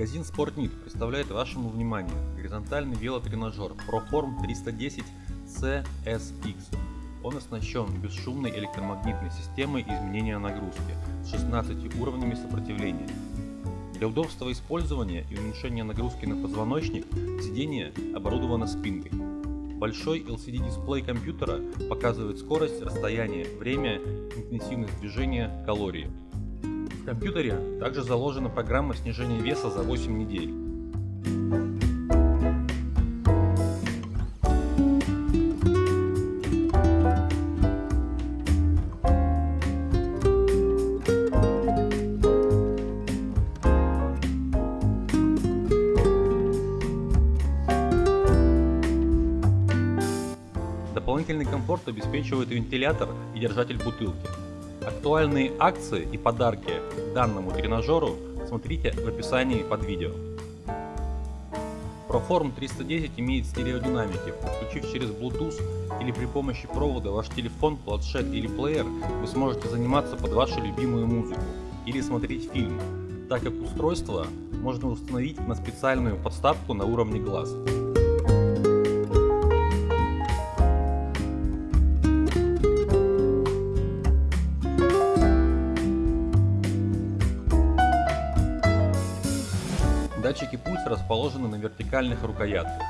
Магазин Sportnit представляет вашему вниманию горизонтальный велотренажер ProForm 310 CSX. Он оснащен бесшумной электромагнитной системой изменения нагрузки с 16 уровнями сопротивления. Для удобства использования и уменьшения нагрузки на позвоночник сиденье оборудовано спинкой. Большой LCD-дисплей компьютера показывает скорость, расстояние, время, интенсивность движения, калории. Компьютере также заложена программа снижения веса за 8 недель. Дополнительный комфорт обеспечивает вентилятор и держатель бутылки. Актуальные акции и подарки данному тренажеру смотрите в описании под видео. Proform 310 имеет стереодинамики. Подключив через Bluetooth или при помощи провода ваш телефон, планшет или плеер, вы сможете заниматься под вашу любимую музыку или смотреть фильм, так как устройство можно установить на специальную подставку на уровне глаз. Датчики пульса расположены на вертикальных рукоятках.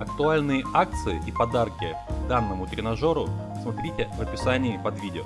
Актуальные акции и подарки данному тренажеру смотрите в описании под видео.